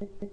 Oh.